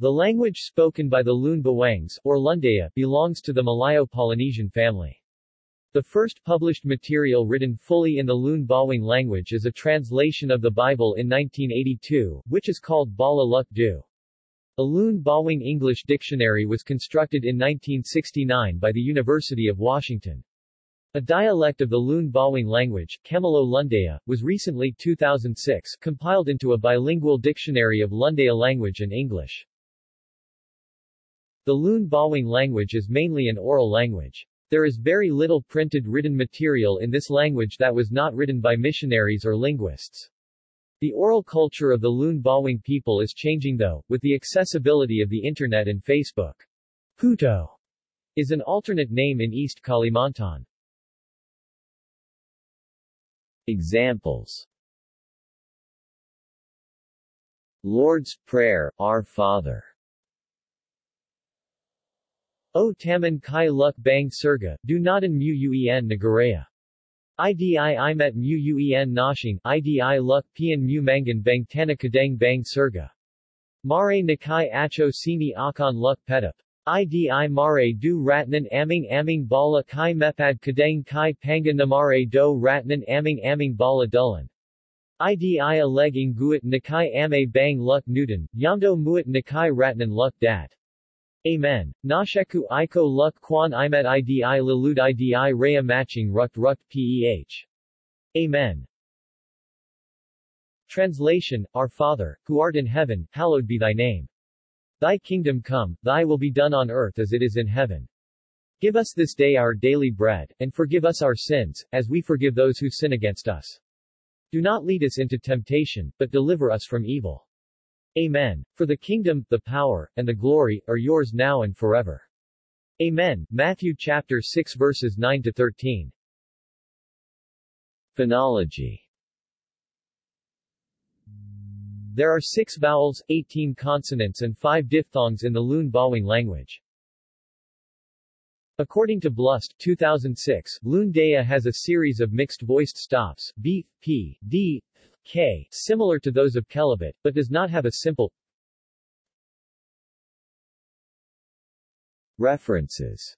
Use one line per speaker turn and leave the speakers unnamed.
The language spoken by the Lun Bawangs, or Lundaya, belongs to the Malayo-Polynesian family. The first published material written fully in the Lun Bawang language is a translation of the Bible in 1982, which is called Bala Luk Du. A Lun Bawang English dictionary was constructed in 1969 by the University of Washington. A dialect of the Lun Bawang language, Kemalo Lundaya, was recently 2006 compiled into a bilingual dictionary of Lundaya language and English. The Lun Bawang language is mainly an oral language. There is very little printed written material in this language that was not written by missionaries or linguists. The oral culture of the Lun Bawang people is changing though, with the accessibility of the Internet and Facebook. Puto is an alternate name in East Kalimantan.
Examples Lord's Prayer, Our Father
O taman kai luk bang surga, du nadan mu uen nagaraya. IDI imet mu uen nashing, IDI luk pian mu mangan bang tanakadang bang surga. Mare nakai acho sini akan luk petup. IDI mare du ratnan aming aming bala kai mepad kadang kai panga namare do ratnan aming aming bala dulan. IDI aleging guit nakai ame bang luk newton, yamdo muit nakai ratnan luk dat. Amen. Nasheku Iko Luk Kwan Imet Idi Lalud Idi Raya Matching Rukt Rukt Peh. Amen. Translation, Our Father, who art in heaven, hallowed be thy name. Thy kingdom come, thy will be done on earth as it is in heaven. Give us this day our daily bread, and forgive us our sins, as we forgive those who sin against us. Do not lead us into temptation, but deliver us from evil. Amen. For the kingdom, the power, and the glory, are yours now and forever. Amen. Matthew chapter 6 verses 9 to 13.
Phonology
There are six vowels, 18 consonants and five diphthongs in the Lun Bawang language. According to Blust 2006, Lun Daya has a series of mixed-voiced stops, b, p, d, k, similar to those of Kelabit, but does not have a simple
References